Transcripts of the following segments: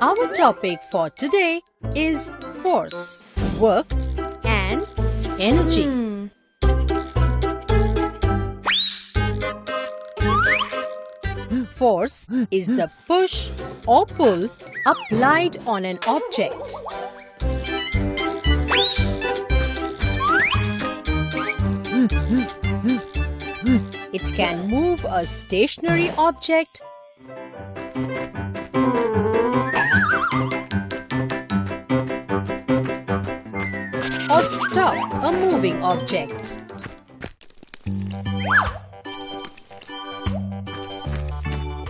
Our topic for today is force, work and energy. Force is the push or pull applied on an object. It can move a stationary object or stop a moving object.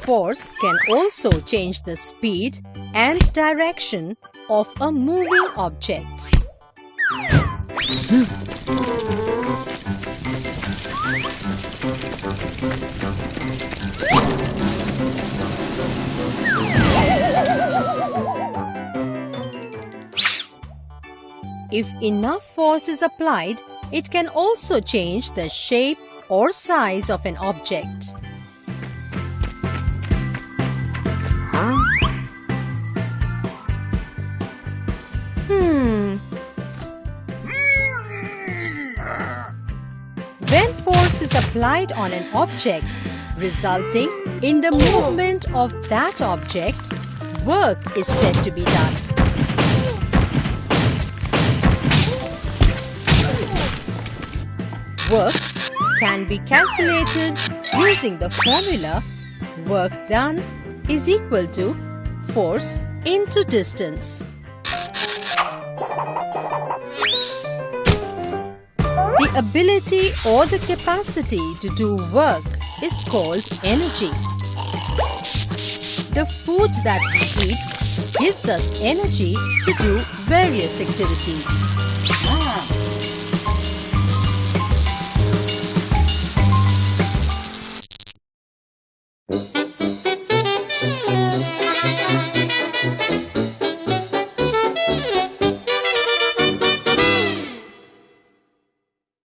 Force can also change the speed and direction of a moving object. If enough force is applied, it can also change the shape or size of an object. Hmm. When force is applied on an object, resulting in the movement of that object, work is said to be done. Work can be calculated using the formula work done is equal to force into distance. The ability or the capacity to do work is called energy. The food that we eat gives us energy to do various activities.